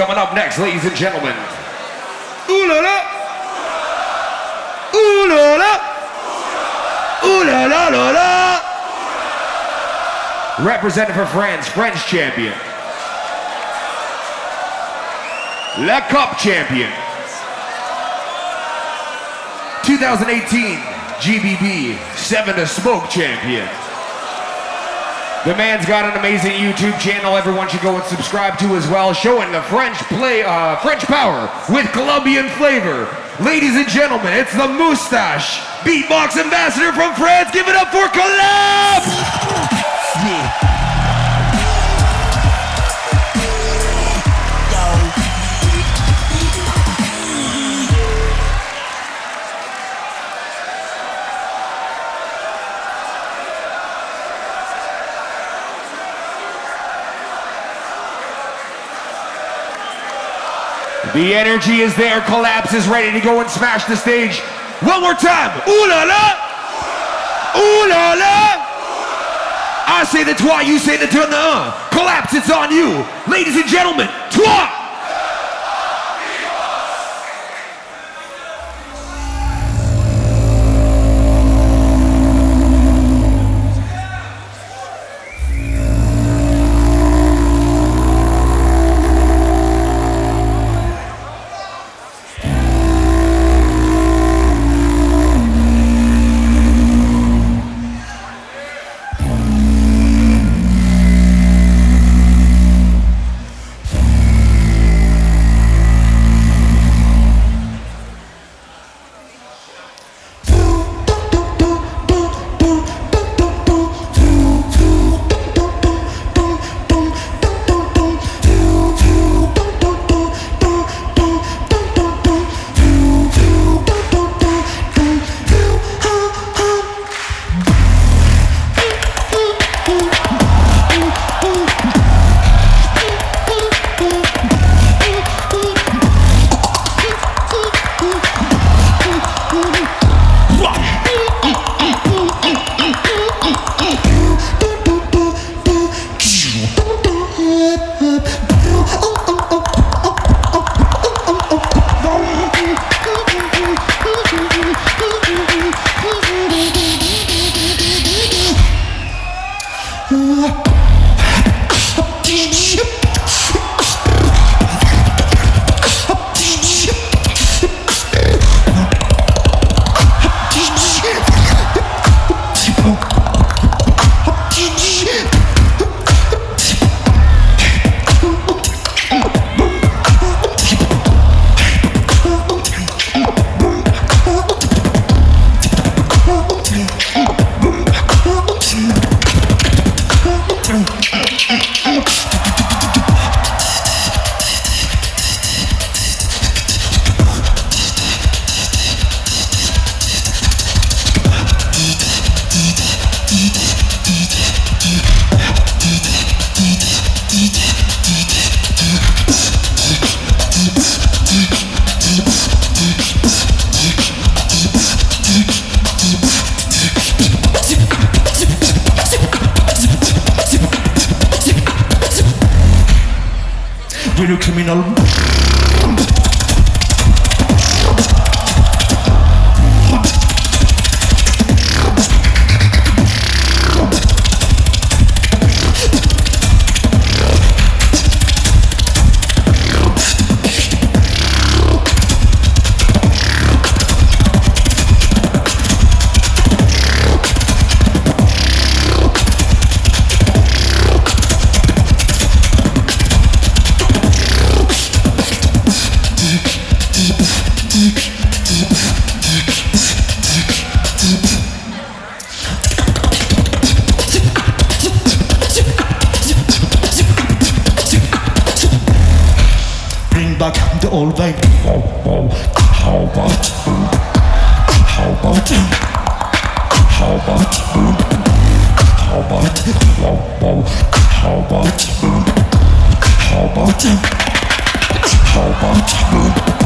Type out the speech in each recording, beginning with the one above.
coming up next, ladies and gentlemen. Ooh la la! Ooh la la! Ooh la la la la! Representing for France, French champion. La Cup champion. 2018 GBB 7 to Smoke champion. The man's got an amazing YouTube channel. Everyone should go and subscribe to as well, showing the French play, uh, French power with Colombian flavor. Ladies and gentlemen, it's the Moustache Beatbox Ambassador from France. Give it up for Colaps! Yeah. The energy is there. Colaps is ready to go and smash the stage. One more time. Ooh la la. Ooh la la. I say the toi, you say the turn the deux. Colaps, it's on you. Ladies and gentlemen, español How about How about How about How about How about How about How about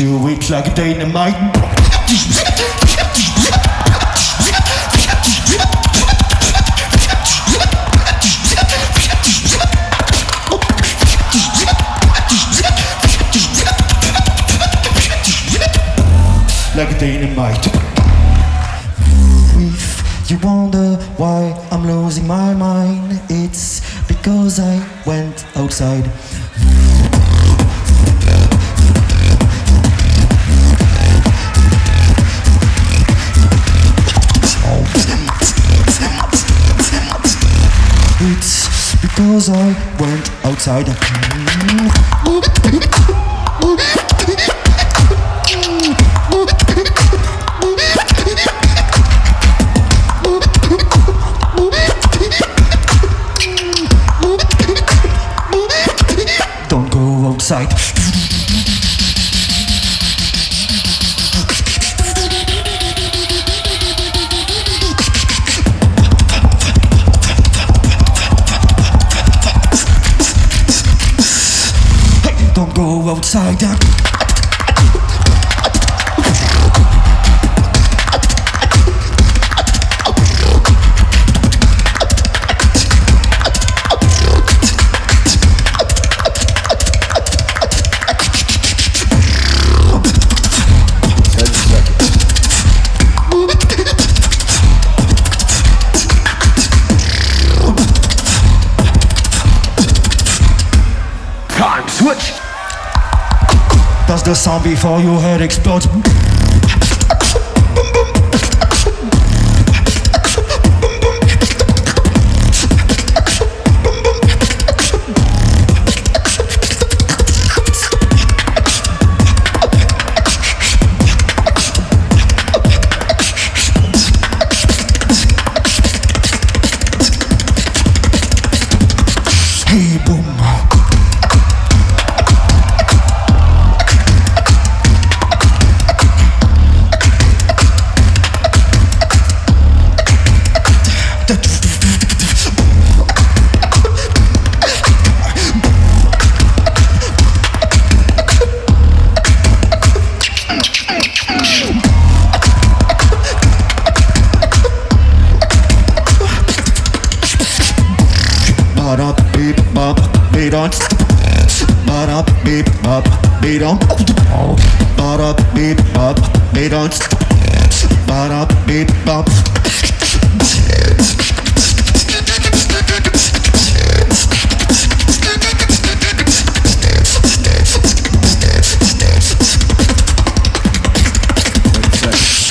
toi. it like dynamite. Like dynamite. If you wonder why I'm losing my mind, it's because I went outside. Outside. Don't go outside. Before your head explodes? On Ba-da beep bop. Beat on Ba-da beep bop.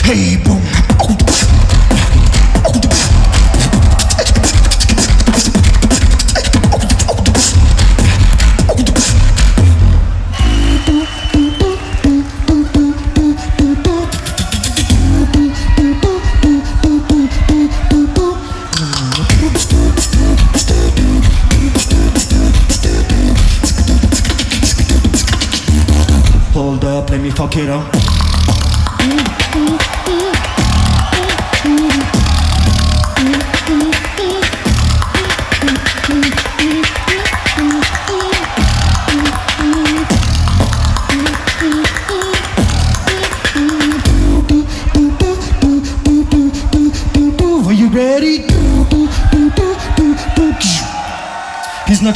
Hey boom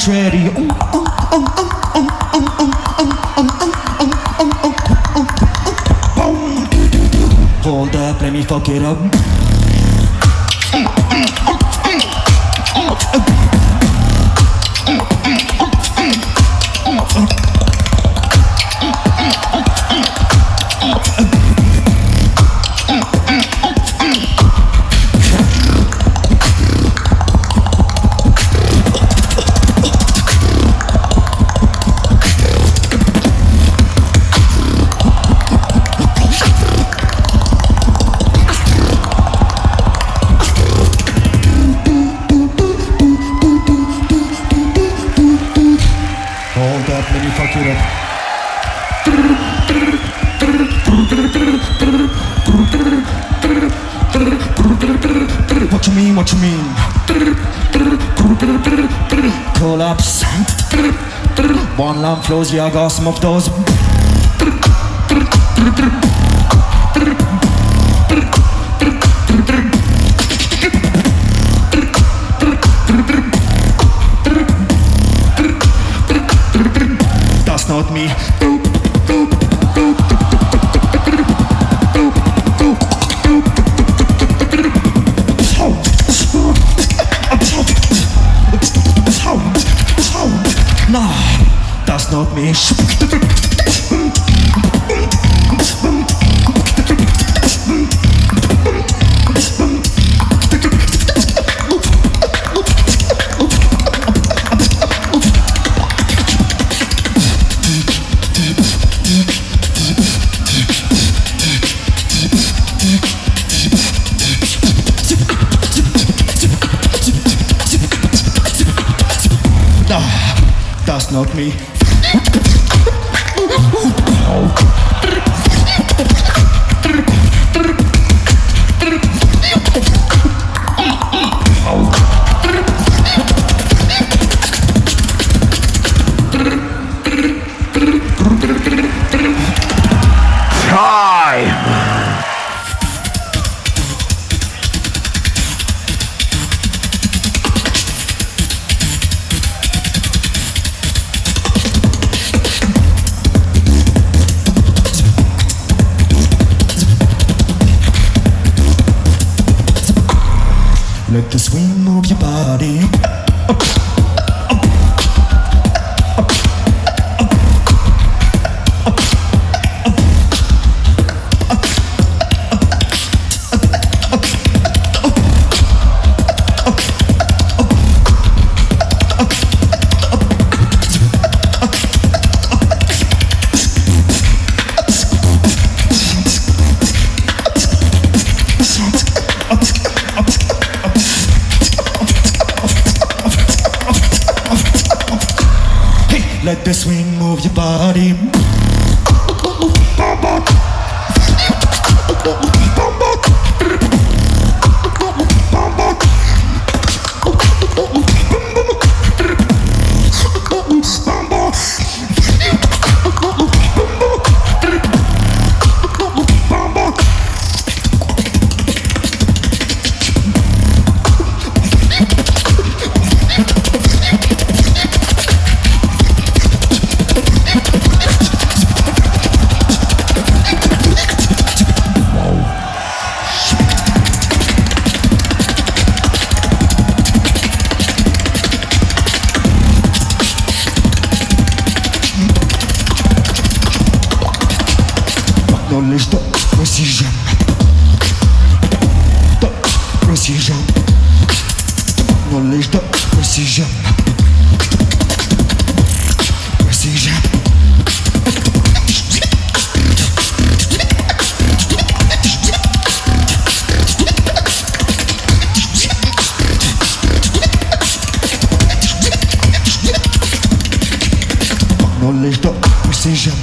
He's not ready. Hold up, let me fuck it up. Hold mean, what you mean? Colaps. One lamp flows, yeah, got some of those. Not me. Not me. Let the swing move your body. Let the swing move your body. collège de Sixième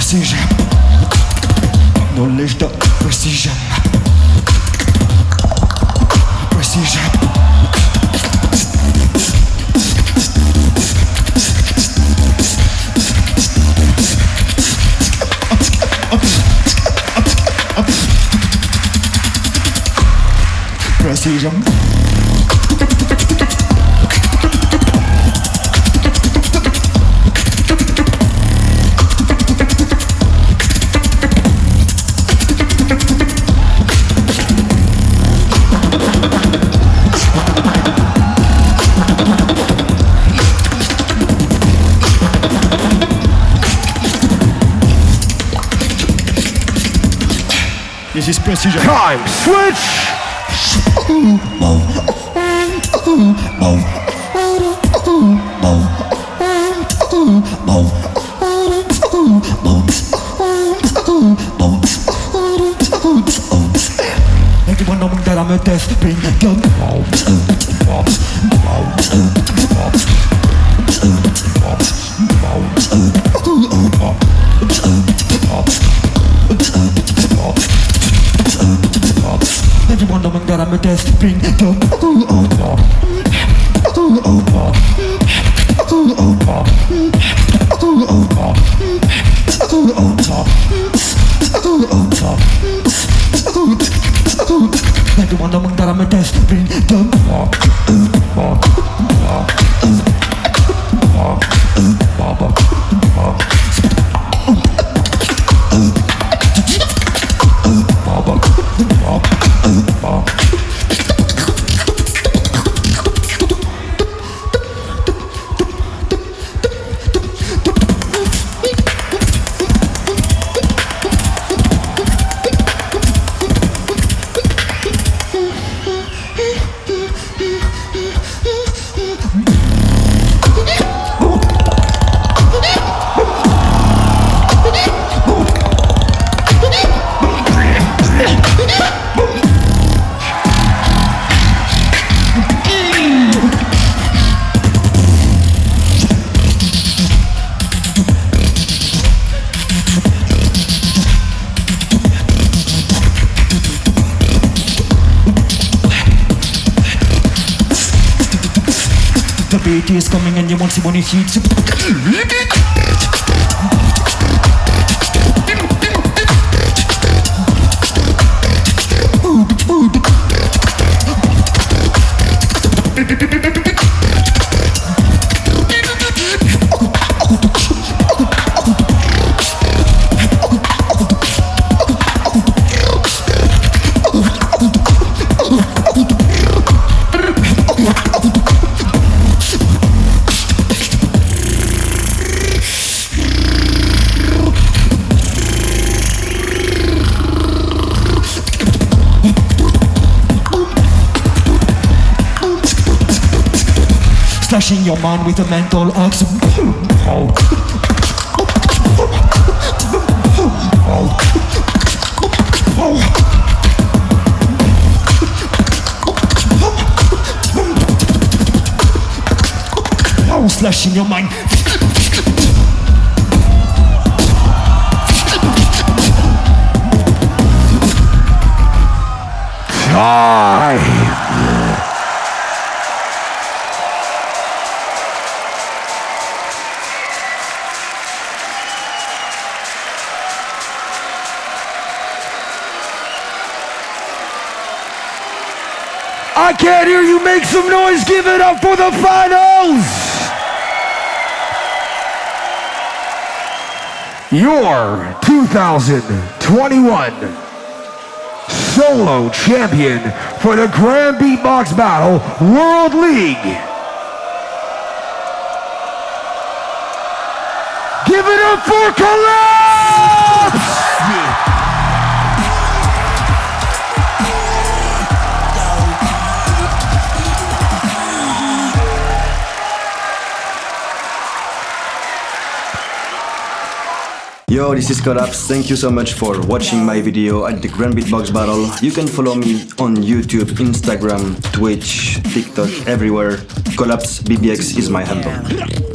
Sixième Knowledge de Sixième Sixième Precision. Precision. Time. Switch. Everyone know that I'm a death bring gun. Manda mandar a mente sprint coming and Slashing your man with a mental axe. Slashing your mind. Ah. I can't hear you make some noise. Give it up for the finals. Your 2021 solo champion for the Grand Beatbox Battle World League. Give it up for Colaps! This is Colaps. Thank you so much for watching my video at the Grand Beatbox Battle. You can follow me on YouTube, Instagram, Twitch, TikTok, everywhere. Colaps BBX is my handle.